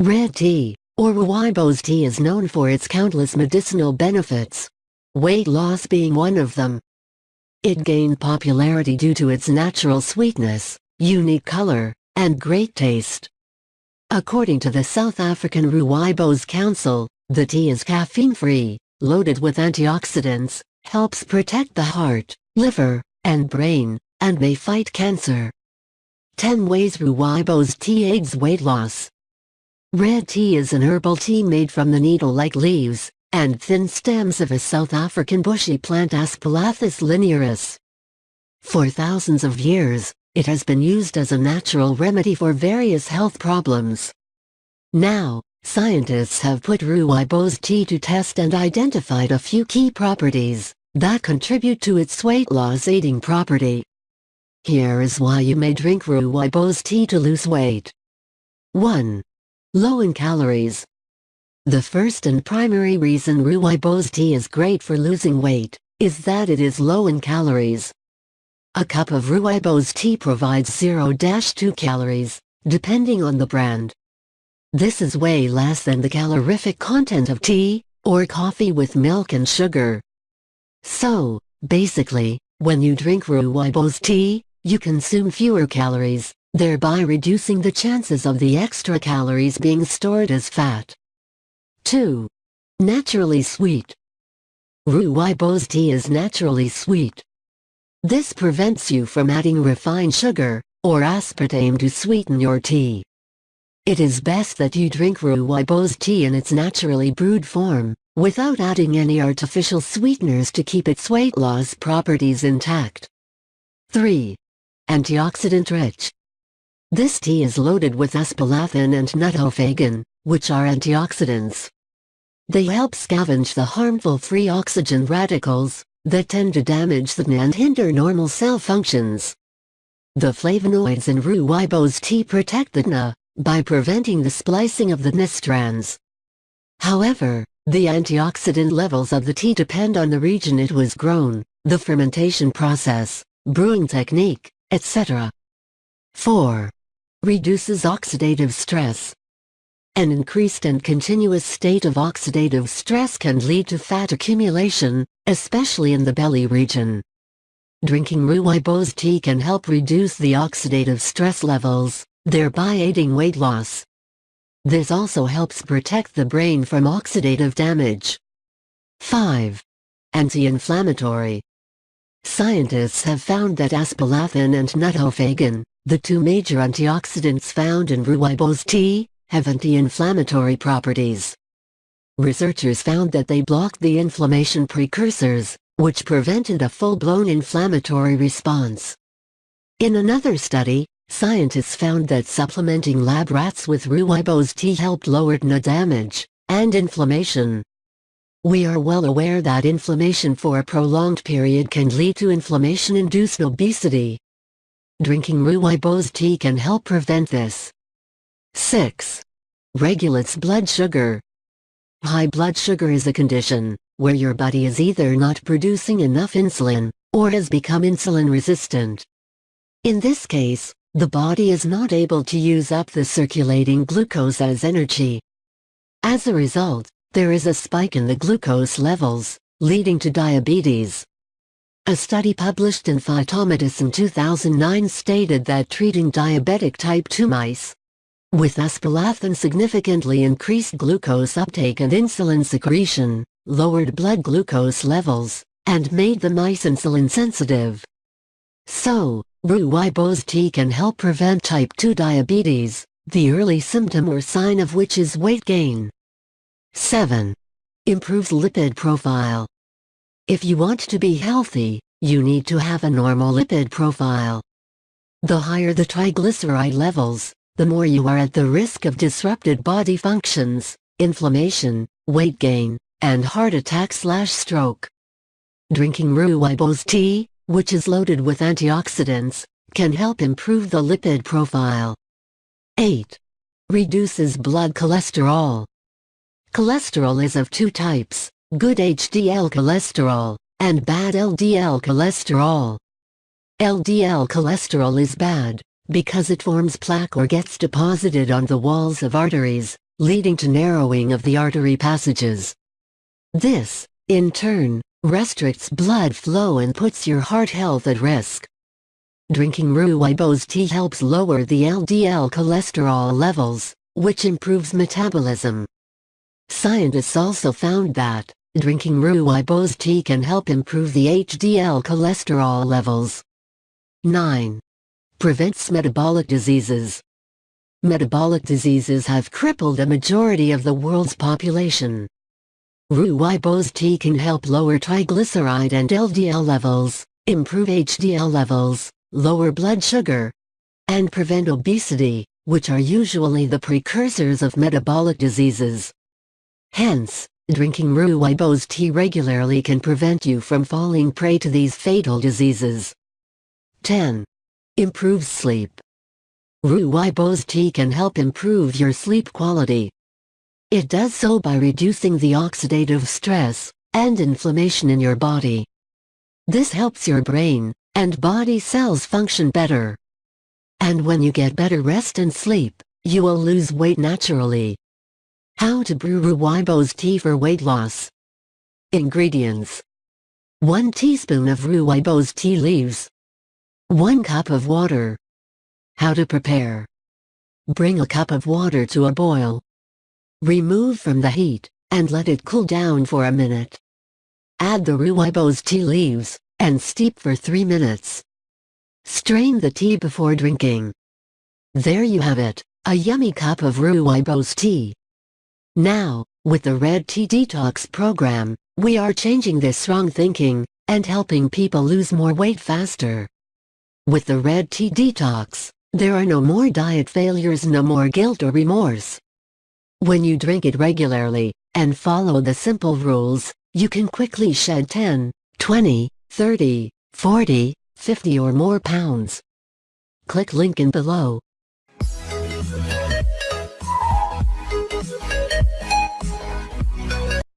Red tea, or rooibos tea is known for its countless medicinal benefits. Weight loss being one of them. It gained popularity due to its natural sweetness, unique color, and great taste. According to the South African Rooibos Council, the tea is caffeine-free, loaded with antioxidants, helps protect the heart, liver, and brain, and may fight cancer. 10 Ways Rooibos Tea Aids Weight Loss Red tea is an herbal tea made from the needle-like leaves and thin stems of a South African bushy plant Aspalathus linearis. For thousands of years, it has been used as a natural remedy for various health problems. Now, scientists have put rooibos tea to test and identified a few key properties that contribute to its weight loss aiding property. Here is why you may drink rooibos tea to lose weight. 1. Low in calories. The first and primary reason rooibos tea is great for losing weight is that it is low in calories. A cup of rooibos tea provides 0-2 calories, depending on the brand. This is way less than the calorific content of tea, or coffee with milk and sugar. So, basically, when you drink rooibos tea, you consume fewer calories, thereby reducing the chances of the extra calories being stored as fat. 2. Naturally sweet. Rooibos tea is naturally sweet. This prevents you from adding refined sugar, or aspartame to sweeten your tea. It is best that you drink rooibos tea in its naturally brewed form, without adding any artificial sweeteners to keep its weight loss properties intact. 3. Antioxidant rich. This tea is loaded with aspalathin and nothofagin, which are antioxidants. They help scavenge the harmful free oxygen radicals that tend to damage the DNA and hinder normal cell functions. The flavonoids in rooibos tea protect the DNA by preventing the splicing of the DNA strands. However, the antioxidant levels of the tea depend on the region it was grown, the fermentation process, brewing technique, etc. 4 reduces oxidative stress. An increased and continuous state of oxidative stress can lead to fat accumulation, especially in the belly region. Drinking rooibos tea can help reduce the oxidative stress levels, thereby aiding weight loss. This also helps protect the brain from oxidative damage. 5. Anti-inflammatory. Scientists have found that aspalathin and nothofagin, the two major antioxidants found in rooibos tea, have anti-inflammatory properties. Researchers found that they blocked the inflammation precursors, which prevented a full-blown inflammatory response. In another study, scientists found that supplementing lab rats with rooibos tea helped lower DNA damage and inflammation. We are well aware that inflammation for a prolonged period can lead to inflammation-induced obesity, Drinking rooibos tea can help prevent this. 6. Regulates blood sugar. High blood sugar is a condition where your body is either not producing enough insulin or has become insulin resistant. In this case, the body is not able to use up the circulating glucose as energy. As a result, there is a spike in the glucose levels, leading to diabetes. A study published in Phytomedicine 2009 stated that treating diabetic type 2 mice with aspalathin significantly increased glucose uptake and insulin secretion, lowered blood glucose levels, and made the mice insulin sensitive. So, rooibos tea can help prevent type 2 diabetes, the early symptom or sign of which is weight gain. 7. Improves lipid profile. If you want to be healthy, you need to have a normal lipid profile. The higher the triglyceride levels, the more you are at the risk of disrupted body functions, inflammation, weight gain, and heart attack slash stroke. Drinking rooibos tea, which is loaded with antioxidants, can help improve the lipid profile. 8. Reduces blood cholesterol. Cholesterol is of two types, good HDL cholesterol, and bad LDL cholesterol. LDL cholesterol is bad, because it forms plaque or gets deposited on the walls of arteries, leading to narrowing of the artery passages. This, in turn, restricts blood flow and puts your heart health at risk. Drinking rooibos tea helps lower the LDL cholesterol levels, which improves metabolism. Scientists also found that, drinking rooibos tea can help improve the HDL cholesterol levels. 9. Prevents metabolic diseases. Metabolic diseases have crippled a majority of the world's population. Rooibos tea can help lower triglyceride and LDL levels, improve HDL levels, lower blood sugar, and prevent obesity, which are usually the precursors of metabolic diseases. Hence, drinking rooibos tea regularly can prevent you from falling prey to these fatal diseases. 10. Improves sleep. Rooibos tea can help improve your sleep quality. It does so by reducing the oxidative stress and inflammation in your body. This helps your brain and body cells function better. And when you get better rest and sleep, you will lose weight naturally. How to brew rooibos tea for weight loss. Ingredients 1 teaspoon of rooibos tea leaves. 1 cup of water. How to prepare. Bring a cup of water to a boil. Remove from the heat, and let it cool down for a minute. Add the rooibos tea leaves, and steep for 3 minutes. Strain the tea before drinking. There you have it, a yummy cup of rooibos tea. Now, with the Red Tea Detox program, we are changing this wrong thinking, and helping people lose more weight faster. With the Red Tea Detox, there are no more diet failures no more guilt or remorse. When you drink it regularly, and follow the simple rules, you can quickly shed 10, 20, 30, 40, 50 or more pounds. Click link in below,